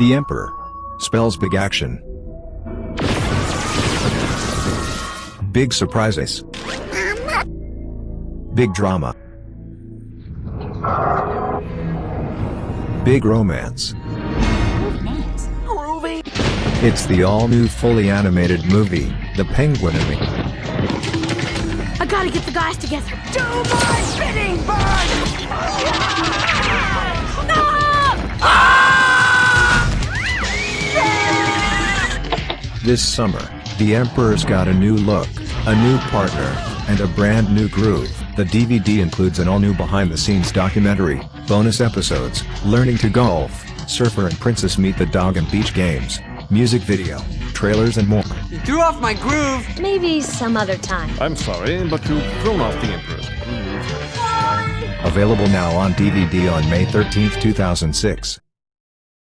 The Emperor. Spells big action. Big surprises. Big drama. Big romance. It's the all-new fully animated movie, The Penguin and Me. I gotta get the guys together. Do my This summer, The Emperor's got a new look, a new partner, and a brand new groove. The DVD includes an all-new behind-the-scenes documentary, bonus episodes, learning to golf, Surfer and Princess meet the dog and beach games, music video, trailers and more. You threw off my groove! Maybe some other time. I'm sorry, but you've thrown off the Emperor's groove. Available now on DVD on May 13, 2006.